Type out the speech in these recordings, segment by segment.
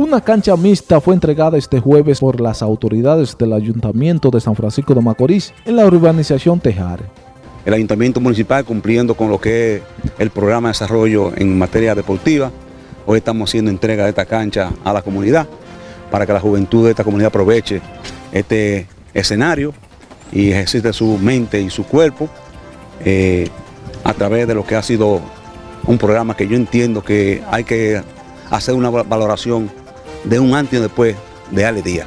Una cancha mixta fue entregada este jueves por las autoridades del Ayuntamiento de San Francisco de Macorís en la urbanización Tejar. El Ayuntamiento Municipal cumpliendo con lo que es el programa de desarrollo en materia deportiva. Hoy estamos haciendo entrega de esta cancha a la comunidad para que la juventud de esta comunidad aproveche este escenario y ejercite su mente y su cuerpo eh, a través de lo que ha sido un programa que yo entiendo que hay que hacer una valoración de un antes y después de Ale Díaz.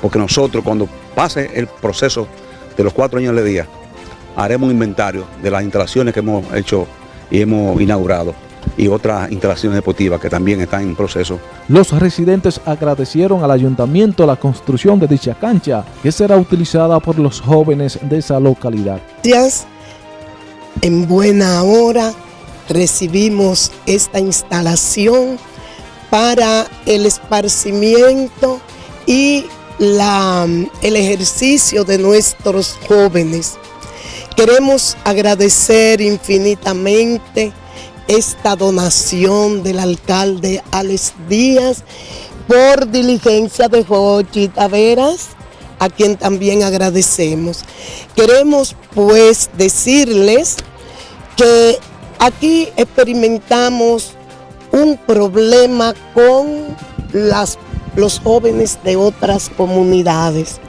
Porque nosotros cuando pase el proceso de los cuatro años de Ale Díaz, haremos un inventario de las instalaciones que hemos hecho y hemos inaugurado y otras instalaciones deportivas que también están en proceso. Los residentes agradecieron al ayuntamiento la construcción de dicha cancha que será utilizada por los jóvenes de esa localidad. Gracias. En buena hora recibimos esta instalación para el esparcimiento y la, el ejercicio de nuestros jóvenes. Queremos agradecer infinitamente esta donación del alcalde Alex Díaz por diligencia de Jochi Taveras, a quien también agradecemos. Queremos pues decirles que aquí experimentamos un problema con los jóvenes de otras comunidades.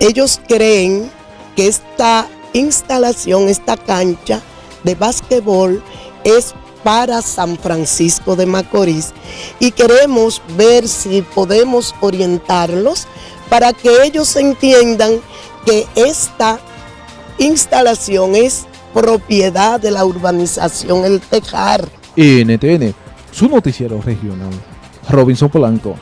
Ellos creen que esta instalación, esta cancha de básquetbol es para San Francisco de Macorís y queremos ver si podemos orientarlos para que ellos entiendan que esta instalación es propiedad de la urbanización El Tejar. NTN su noticiero regional. Robinson Polanco.